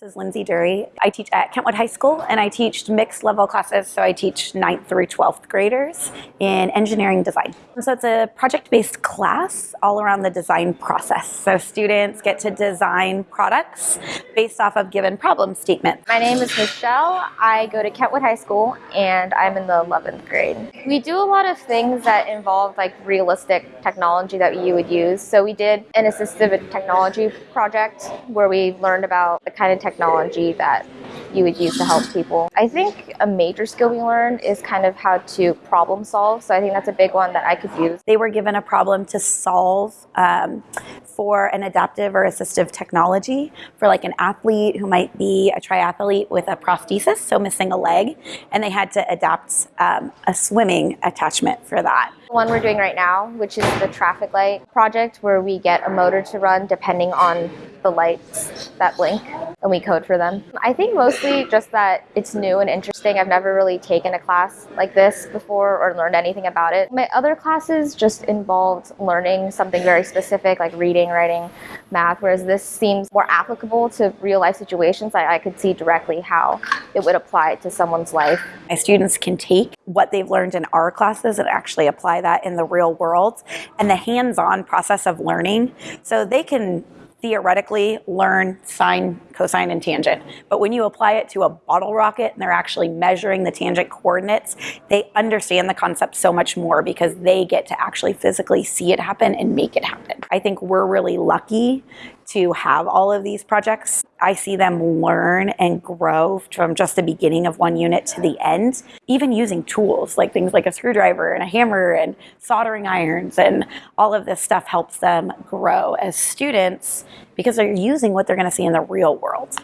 This is Lindsay Dury. I teach at Kentwood High School and I teach mixed level classes, so I teach 9th through 12th graders in engineering design. So it's a project-based class all around the design process. So students get to design products based off of given problem statements. My name is Michelle. I go to Kentwood High School and I'm in the 11th grade. We do a lot of things that involve like realistic technology that you would use. So we did an assistive technology project where we learned about the kind of technology that you would use to help people. I think a major skill we learned is kind of how to problem solve. So I think that's a big one that I could use. They were given a problem to solve um, for an adaptive or assistive technology for like an athlete who might be a triathlete with a prosthesis, so missing a leg, and they had to adapt um, a swimming attachment for that. One we're doing right now, which is the traffic light project, where we get a motor to run depending on the lights that blink and we code for them. I think mostly just that it's new and interesting. I've never really taken a class like this before or learned anything about it. My other classes just involved learning something very specific like reading, writing, math, whereas this seems more applicable to real life situations. I, I could see directly how it would apply to someone's life. My students can take what they've learned in our classes and actually apply that in the real world and the hands-on process of learning. So they can theoretically learn sine, cosine, and tangent. But when you apply it to a bottle rocket and they're actually measuring the tangent coordinates, they understand the concept so much more because they get to actually physically see it happen and make it happen. I think we're really lucky to have all of these projects. I see them learn and grow from just the beginning of one unit to the end, even using tools like things like a screwdriver and a hammer and soldering irons and all of this stuff helps them grow as students because they're using what they're going to see in the real world.